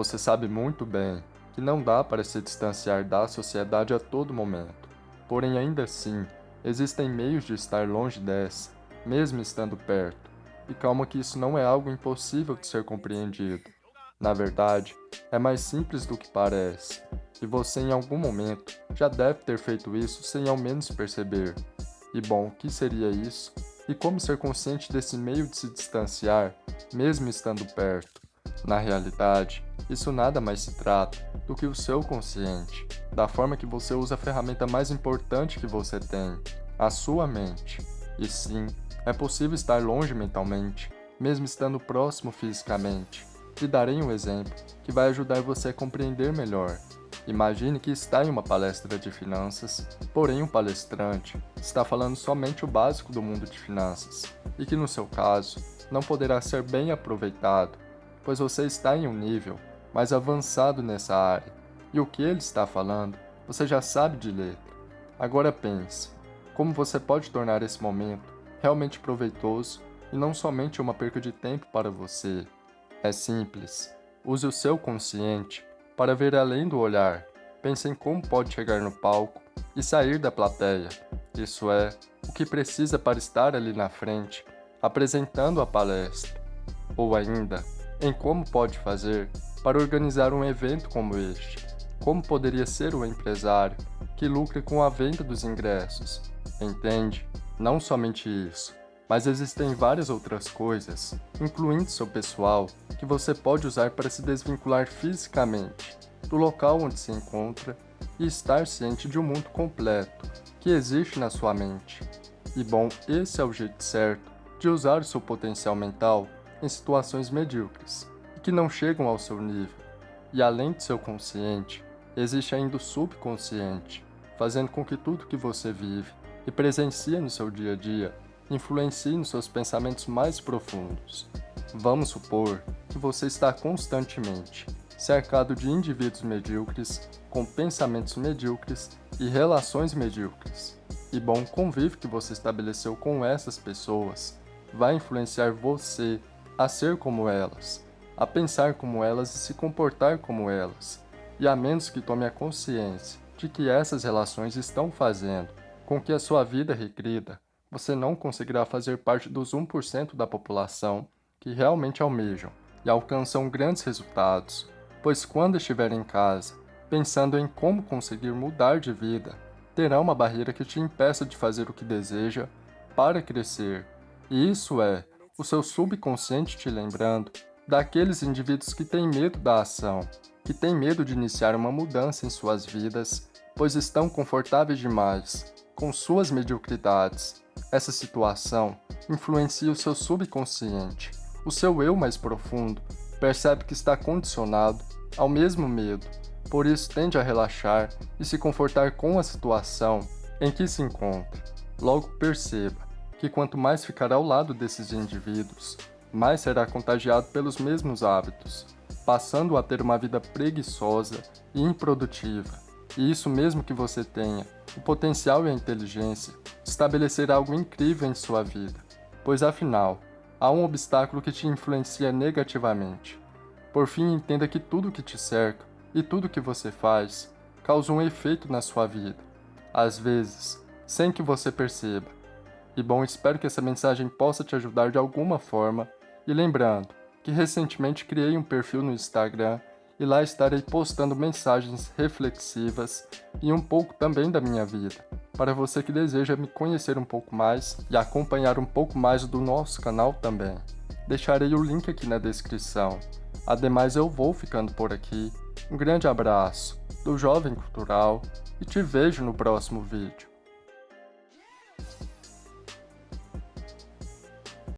Você sabe muito bem que não dá para se distanciar da sociedade a todo momento. Porém, ainda assim, existem meios de estar longe dessa, mesmo estando perto. E calma que isso não é algo impossível de ser compreendido. Na verdade, é mais simples do que parece. E você em algum momento já deve ter feito isso sem ao menos perceber. E bom, o que seria isso? E como ser consciente desse meio de se distanciar, mesmo estando perto? Na realidade, isso nada mais se trata do que o seu consciente, da forma que você usa a ferramenta mais importante que você tem, a sua mente. E sim, é possível estar longe mentalmente, mesmo estando próximo fisicamente. Te darei um exemplo que vai ajudar você a compreender melhor. Imagine que está em uma palestra de finanças, porém o um palestrante está falando somente o básico do mundo de finanças, e que no seu caso não poderá ser bem aproveitado pois você está em um nível mais avançado nessa área, e o que ele está falando, você já sabe de letra. Agora pense, como você pode tornar esse momento realmente proveitoso e não somente uma perca de tempo para você. É simples, use o seu consciente para ver além do olhar, pense em como pode chegar no palco e sair da plateia, isso é, o que precisa para estar ali na frente, apresentando a palestra. Ou ainda, em como pode fazer para organizar um evento como este, como poderia ser o empresário que lucre com a venda dos ingressos. Entende? Não somente isso, mas existem várias outras coisas, incluindo seu pessoal, que você pode usar para se desvincular fisicamente do local onde se encontra e estar ciente de um mundo completo que existe na sua mente. E bom, esse é o jeito certo de usar o seu potencial mental em situações medíocres e que não chegam ao seu nível. E além de seu consciente, existe ainda o subconsciente, fazendo com que tudo que você vive e presencia no seu dia a dia influencie nos seus pensamentos mais profundos. Vamos supor que você está constantemente cercado de indivíduos medíocres, com pensamentos medíocres e relações medíocres. E bom convívio que você estabeleceu com essas pessoas vai influenciar você a ser como elas, a pensar como elas e se comportar como elas, e a menos que tome a consciência de que essas relações estão fazendo com que a sua vida regrida, você não conseguirá fazer parte dos 1% da população que realmente almejam e alcançam grandes resultados, pois quando estiver em casa, pensando em como conseguir mudar de vida, terá uma barreira que te impeça de fazer o que deseja para crescer, e isso é o seu subconsciente te lembrando daqueles indivíduos que têm medo da ação, que têm medo de iniciar uma mudança em suas vidas, pois estão confortáveis demais com suas mediocridades. Essa situação influencia o seu subconsciente. O seu eu mais profundo percebe que está condicionado ao mesmo medo, por isso tende a relaxar e se confortar com a situação em que se encontra. Logo perceba que quanto mais ficar ao lado desses indivíduos, mais será contagiado pelos mesmos hábitos, passando a ter uma vida preguiçosa e improdutiva. E isso mesmo que você tenha o potencial e a inteligência de estabelecer algo incrível em sua vida, pois afinal, há um obstáculo que te influencia negativamente. Por fim, entenda que tudo que te cerca e tudo que você faz causa um efeito na sua vida, às vezes, sem que você perceba, e bom, espero que essa mensagem possa te ajudar de alguma forma. E lembrando que recentemente criei um perfil no Instagram e lá estarei postando mensagens reflexivas e um pouco também da minha vida, para você que deseja me conhecer um pouco mais e acompanhar um pouco mais do nosso canal também. Deixarei o link aqui na descrição. Ademais, eu vou ficando por aqui. Um grande abraço do Jovem Cultural e te vejo no próximo vídeo.